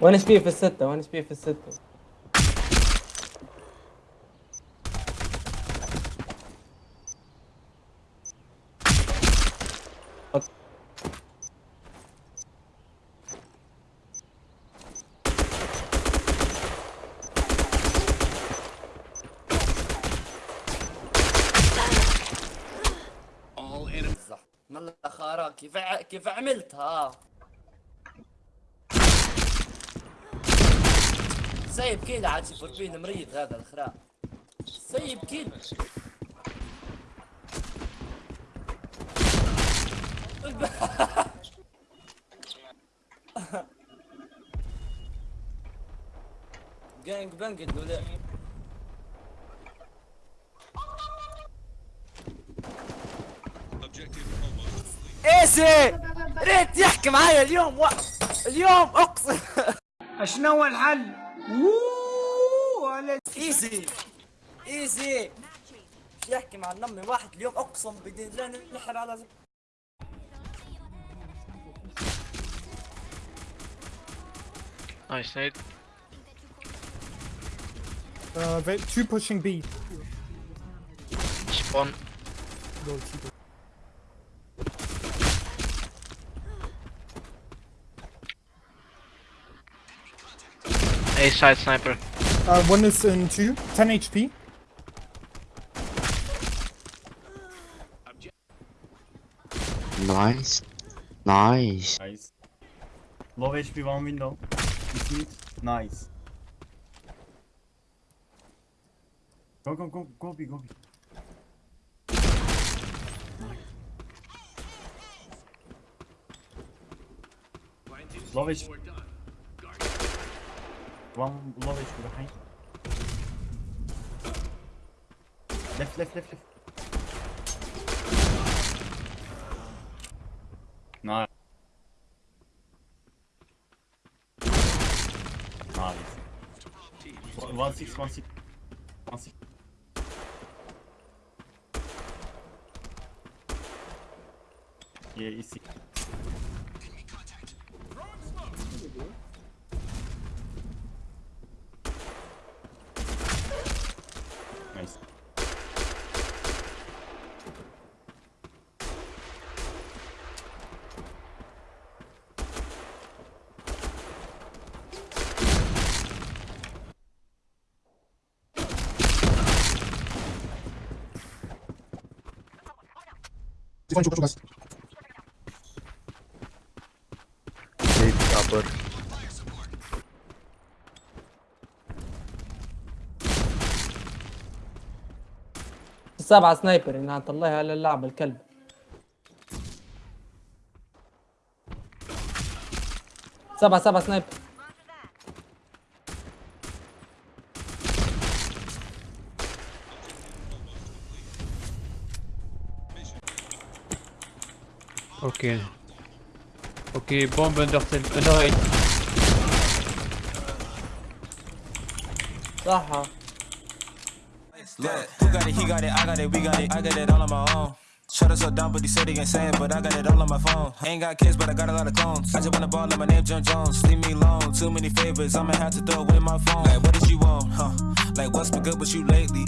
وين اس بي في الستة؟ وين اس بي في الستة؟ كيف ع... كيف عملتها؟ سيب كيل عاد فوربين مريض هذا الخرا. سيب كيل جانج بانج الدولار ايسي ريت يحكي معايا اليوم و... اليوم اقسم شنو الحل؟ وووو على إيزي إيزي يحكي مع النمي واحد اليوم أقسم بدين الله نحر على. Nice nade. Uh, two pushing B. Spawn. No, A side sniper. Uh, one is in two. 10 HP. Nice. Nice. Nice. Low HP one window. It's mid. Nice. Go go go go B go B. Low HP. One low HP behind. Left left left left. Nice. Nice. One- six, one six, one six. Yeah, easy. السبعة سنايبر انها الله على اللعب الكلب. سبعة سبعة سنايبر. Okay. Okay, bomb under 10. Euh, under 8. Aha. Ah. Look, who got it? He got it. I got it. We got it. I got it all on my own. Shut us up down, but he said he ain't saying, but I got it all on my phone. Ain't got kids, but I got a lot of clones. I just wanna ball, like my name John Jones. Leave me alone, too many favors, I'ma have to throw away my phone. Like, what did you want, huh? Like, what's been good with you lately?